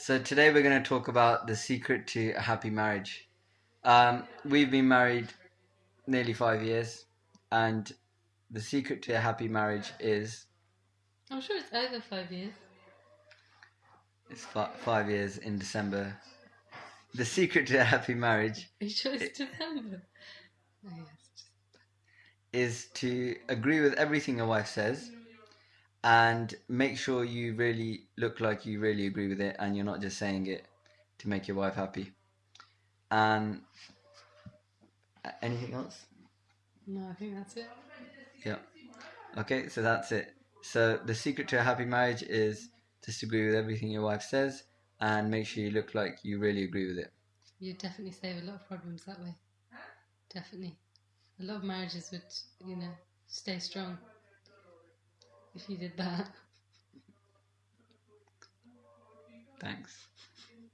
So today we're going to talk about the secret to a happy marriage. Um, we've been married nearly five years, and the secret to a happy marriage is I'm sure it's over five years. it's fi- five years in December. The secret to a happy marriage Are you sure it's December? Oh, yes. is to agree with everything your wife says, and make sure you really look like you really agree with it, and you're not just saying it to make your wife happy. And uh, anything else? No, I think that's it. Yeah. Okay, so that's it. So the secret to a happy marriage is disagree with everything your wife says and make sure you look like you really agree with it. You definitely save a lot of problems that way. Definitely. A lot of marriages would, you know, stay strong if you did that. Thanks.